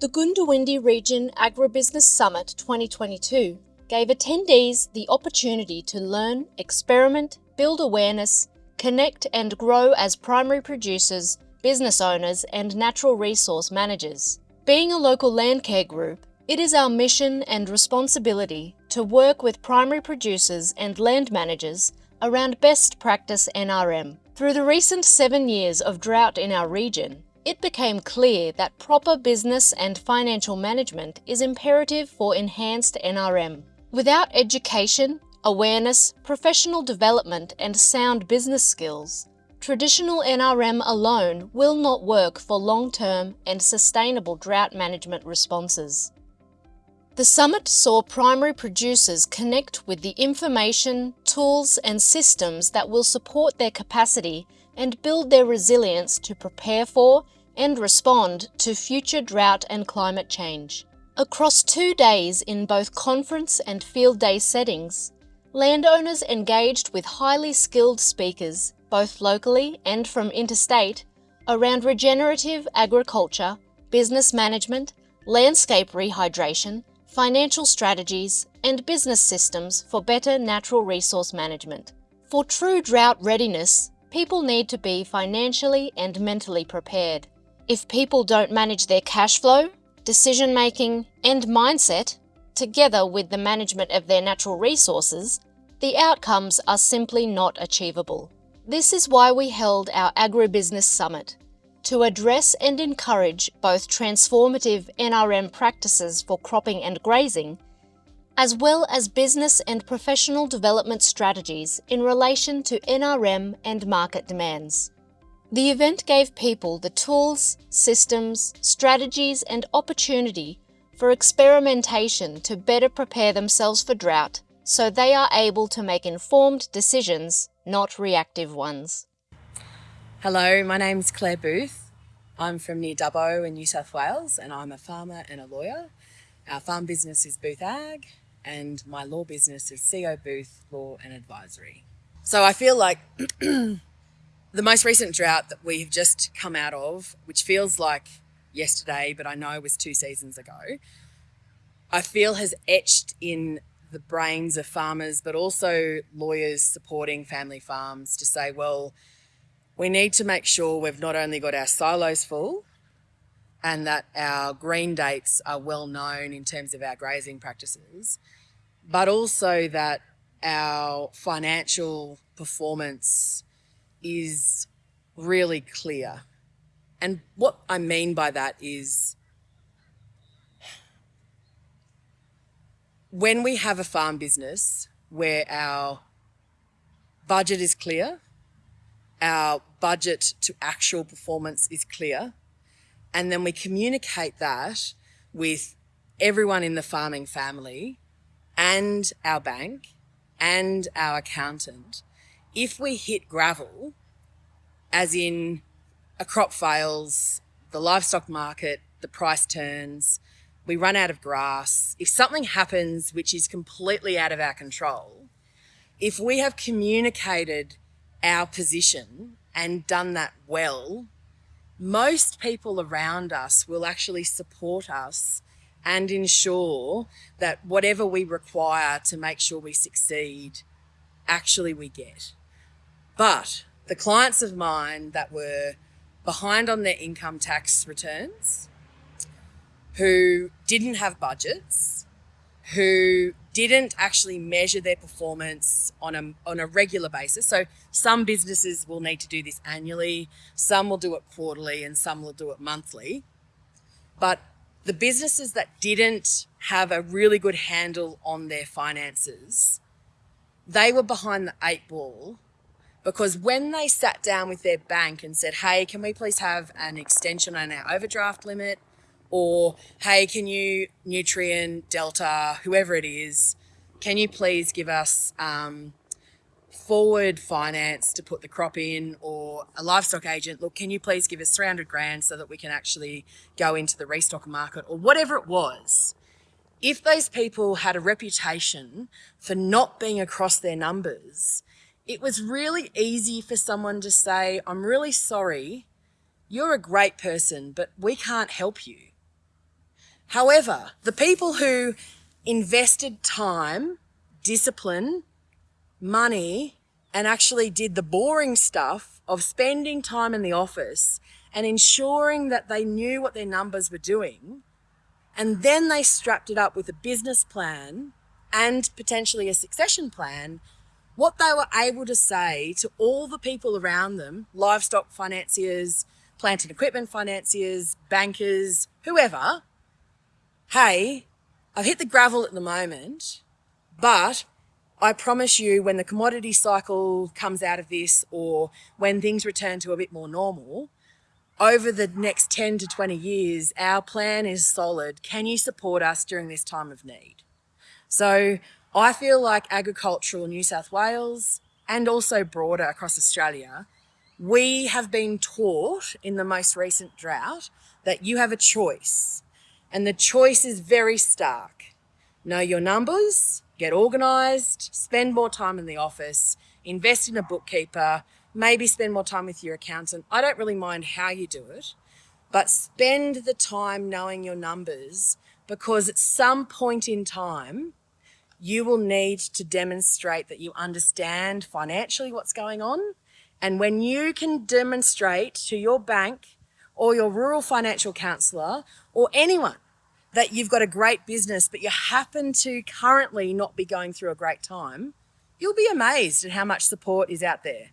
The Goondiwindi Region Agribusiness Summit 2022 gave attendees the opportunity to learn, experiment, build awareness, connect and grow as primary producers, business owners and natural resource managers. Being a local land care group, it is our mission and responsibility to work with primary producers and land managers around best practice NRM. Through the recent seven years of drought in our region, it became clear that proper business and financial management is imperative for enhanced NRM. Without education, awareness, professional development and sound business skills, traditional NRM alone will not work for long-term and sustainable drought management responses. The summit saw primary producers connect with the information, tools and systems that will support their capacity and build their resilience to prepare for and respond to future drought and climate change. Across two days in both conference and field day settings, landowners engaged with highly skilled speakers, both locally and from interstate, around regenerative agriculture, business management, landscape rehydration, financial strategies, and business systems for better natural resource management. For true drought readiness, people need to be financially and mentally prepared. If people don't manage their cash flow, decision making, and mindset, together with the management of their natural resources, the outcomes are simply not achievable. This is why we held our Agribusiness Summit, to address and encourage both transformative NRM practices for cropping and grazing, as well as business and professional development strategies in relation to NRM and market demands. The event gave people the tools, systems, strategies and opportunity for experimentation to better prepare themselves for drought so they are able to make informed decisions, not reactive ones. Hello, my name's Claire Booth. I'm from near Dubbo in New South Wales and I'm a farmer and a lawyer. Our farm business is Booth Ag and my law business is CO Booth Law and Advisory. So I feel like the most recent drought that we have just come out of, which feels like yesterday, but I know was two seasons ago, I feel has etched in the brains of farmers, but also lawyers supporting family farms to say, well, we need to make sure we've not only got our silos full and that our green dates are well known in terms of our grazing practices, but also that our financial performance is really clear. And what I mean by that is when we have a farm business where our budget is clear, our budget to actual performance is clear, and then we communicate that with everyone in the farming family and our bank and our accountant, if we hit gravel, as in a crop fails, the livestock market, the price turns, we run out of grass, if something happens which is completely out of our control, if we have communicated our position and done that well, most people around us will actually support us and ensure that whatever we require to make sure we succeed, actually we get. But the clients of mine that were behind on their income tax returns, who didn't have budgets, who didn't actually measure their performance on a, on a regular basis. So some businesses will need to do this annually, some will do it quarterly, and some will do it monthly. But the businesses that didn't have a really good handle on their finances, they were behind the eight ball because when they sat down with their bank and said, hey, can we please have an extension on our overdraft limit? Or, hey, can you, Nutrien, Delta, whoever it is, can you please give us um, forward finance to put the crop in or a livestock agent, look, can you please give us 300 grand so that we can actually go into the restock market or whatever it was. If those people had a reputation for not being across their numbers, it was really easy for someone to say, I'm really sorry, you're a great person, but we can't help you. However, the people who invested time, discipline, money, and actually did the boring stuff of spending time in the office and ensuring that they knew what their numbers were doing, and then they strapped it up with a business plan and potentially a succession plan, what they were able to say to all the people around them, livestock financiers, plant and equipment financiers, bankers, whoever, hey, I've hit the gravel at the moment, but I promise you when the commodity cycle comes out of this or when things return to a bit more normal, over the next 10 to 20 years, our plan is solid. Can you support us during this time of need? So I feel like agricultural New South Wales and also broader across Australia, we have been taught in the most recent drought that you have a choice and the choice is very stark. Know your numbers, get organised, spend more time in the office, invest in a bookkeeper, maybe spend more time with your accountant. I don't really mind how you do it, but spend the time knowing your numbers because at some point in time, you will need to demonstrate that you understand financially what's going on. And when you can demonstrate to your bank or your rural financial counsellor or anyone that you've got a great business, but you happen to currently not be going through a great time, you'll be amazed at how much support is out there.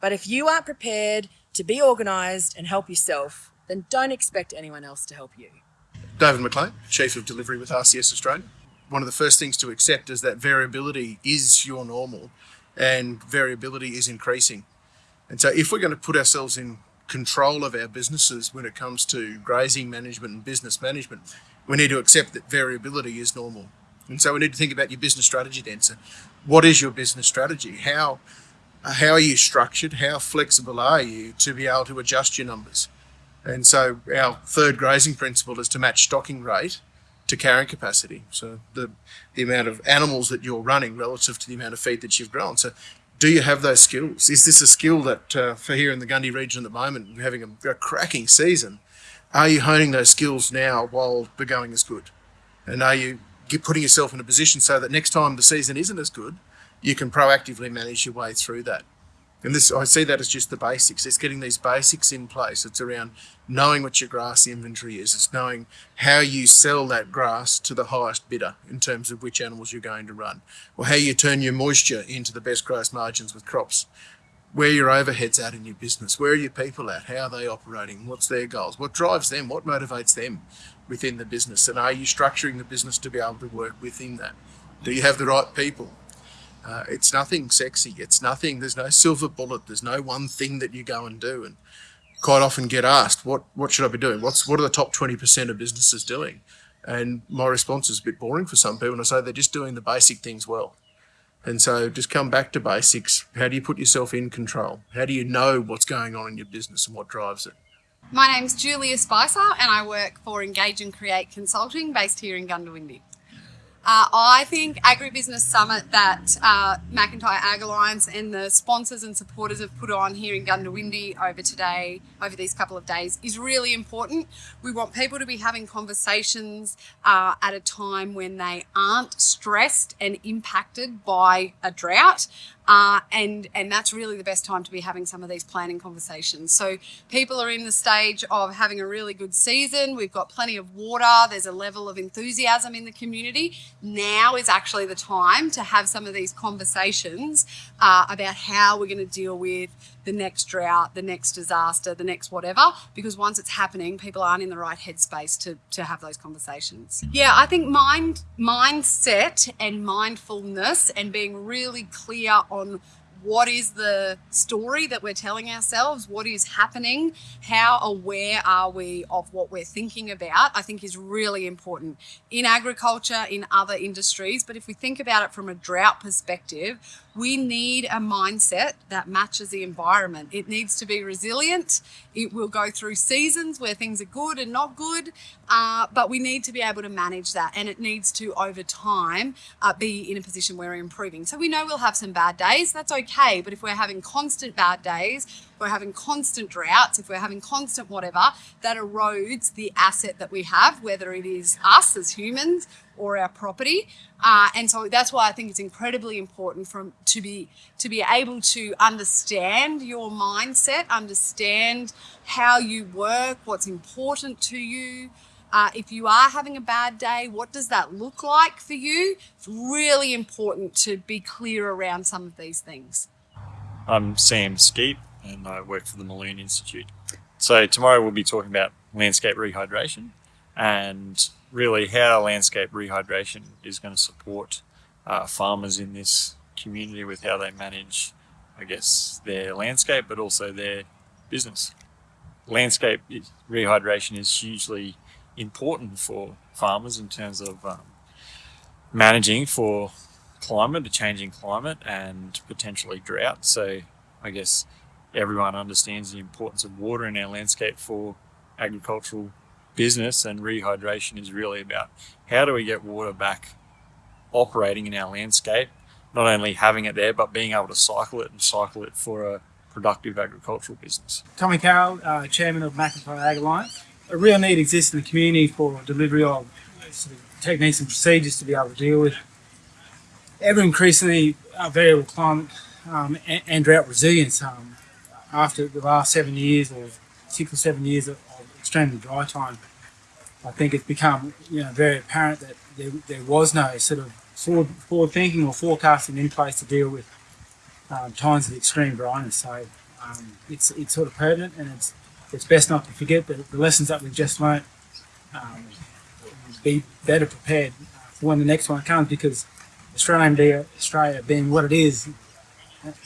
But if you aren't prepared to be organised and help yourself, then don't expect anyone else to help you. David McLean, Chief of Delivery with RCS Australia. One of the first things to accept is that variability is your normal and variability is increasing. And so if we're going to put ourselves in control of our businesses when it comes to grazing management and business management, we need to accept that variability is normal. And so we need to think about your business strategy then. So what is your business strategy? How, how are you structured? How flexible are you to be able to adjust your numbers? And so our third grazing principle is to match stocking rate to carrying capacity. So the, the amount of animals that you're running relative to the amount of feed that you've grown. So do you have those skills? Is this a skill that uh, for here in the Gundy region at the moment, we're having a, a, cracking season? Are you honing those skills now while the going is good? And are you putting yourself in a position so that next time the season isn't as good, you can proactively manage your way through that? And this, I see that as just the basics. It's getting these basics in place. It's around knowing what your grass inventory is. It's knowing how you sell that grass to the highest bidder in terms of which animals you're going to run, or how you turn your moisture into the best gross margins with crops. Where your overheads at in your business? Where are your people at? How are they operating? What's their goals? What drives them? What motivates them within the business? And are you structuring the business to be able to work within that? Do you have the right people? Uh, it's nothing sexy. It's nothing. There's no silver bullet. There's no one thing that you go and do. And quite often get asked, what what should I be doing? What's what are the top twenty percent of businesses doing? And my response is a bit boring for some people. And I say they're just doing the basic things well. And so just come back to basics. How do you put yourself in control? How do you know what's going on in your business and what drives it? My name's Julia Spicer and I work for Engage and Create Consulting based here in Goondiwindi. Uh, I think Agribusiness Summit that uh, McIntyre Ag Alliance and the sponsors and supporters have put on here in Goondiwindi over today, over these couple of days, is really important. We want people to be having conversations uh, at a time when they aren't stressed and impacted by a drought. Uh, and and that's really the best time to be having some of these planning conversations. So people are in the stage of having a really good season. We've got plenty of water. There's a level of enthusiasm in the community. Now is actually the time to have some of these conversations uh, about how we're going to deal with the next drought, the next disaster, the next whatever, because once it's happening, people aren't in the right headspace to, to have those conversations. Yeah, I think mind mindset and mindfulness and being really clear on what is the story that we're telling ourselves? What is happening? How aware are we of what we're thinking about? I think is really important in agriculture, in other industries. But if we think about it from a drought perspective, we need a mindset that matches the environment. It needs to be resilient. It will go through seasons where things are good and not good, uh, but we need to be able to manage that. And it needs to, over time, uh, be in a position where we're improving. So we know we'll have some bad days. That's okay okay. But if we're having constant bad days, we're having constant droughts, if we're having constant whatever, that erodes the asset that we have, whether it is us as humans or our property. Uh, and so that's why I think it's incredibly important from to be to be able to understand your mindset, understand how you work, what's important to you. Uh, if you are having a bad day, what does that look like for you? It's really important to be clear around some of these things. I'm Sam Skeet and I work for the Mulloon Institute. So tomorrow we'll be talking about landscape rehydration and really how landscape rehydration is going to support uh, farmers in this community with how they manage, I guess, their landscape but also their business. Landscape rehydration is hugely important for farmers in terms of um, managing for climate, a changing climate, and potentially drought. So, I guess everyone understands the importance of water in our landscape for agricultural business, and rehydration is really about how do we get water back operating in our landscape, not only having it there, but being able to cycle it and cycle it for a productive agricultural business. Tommy Carroll, uh, Chairman of McIntyre Ag Alliance. A real need exists in the community for delivery of sort of techniques and procedures to be able to deal with ever increasingly variable climate um, and, and drought resilience. Um, after the last seven years or six or seven years of, of extremely dry time, I think it's become you know very apparent that there, there was no sort of forward, forward thinking or forecasting in place to deal with um, times of extreme dryness. So um, it's it's sort of pertinent, and it's it's best not to forget the, the lessons that we've just learnt. Um, be better prepared for when the next one comes, because Australian Australia being what it is,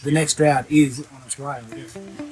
the next drought is on its way.